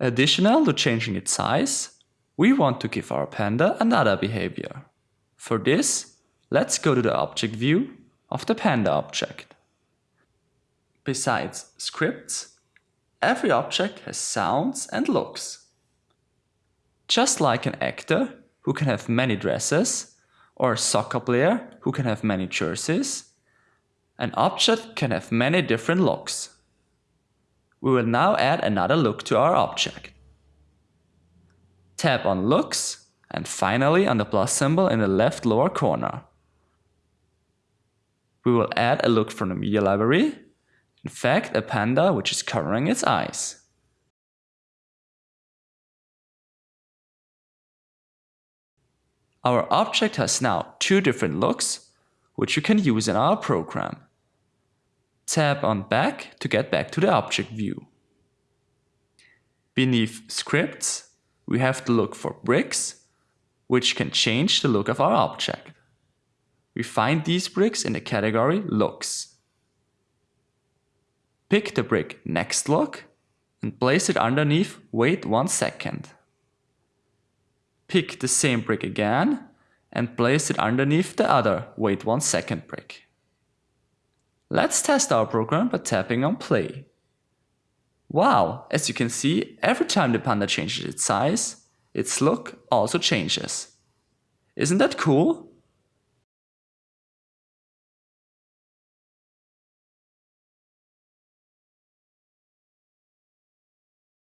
Additional to changing its size, we want to give our panda another behavior. For this, let's go to the object view of the panda object. Besides scripts, every object has sounds and looks. Just like an actor who can have many dresses, or a soccer player who can have many jerseys, an object can have many different looks. We will now add another look to our object. Tap on Looks and finally on the plus symbol in the left lower corner. We will add a look from the media library, in fact a panda which is covering its eyes. Our object has now two different looks, which you can use in our program. Tap on Back to get back to the object view. Beneath Scripts, we have to look for bricks, which can change the look of our object. We find these bricks in the category Looks. Pick the brick Next Look and place it underneath Wait one second. Pick the same brick again and place it underneath the other Wait one second brick. Let's test our program by tapping on Play. Wow, as you can see, every time the panda changes its size, its look also changes. Isn't that cool?